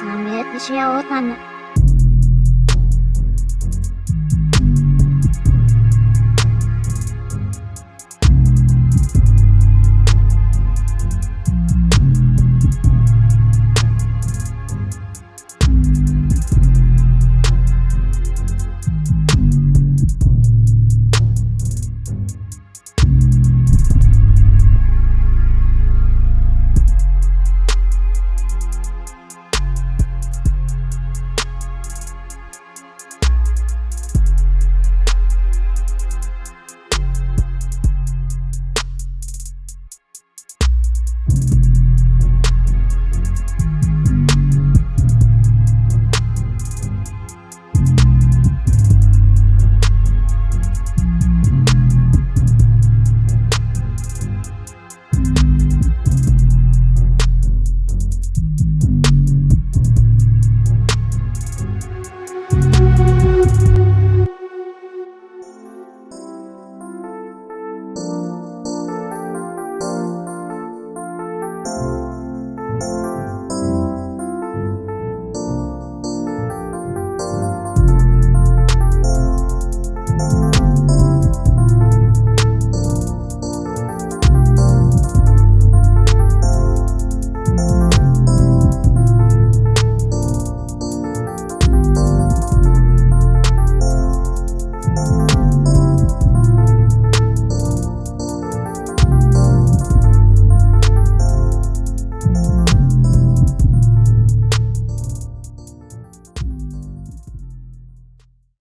Selamat usia utama.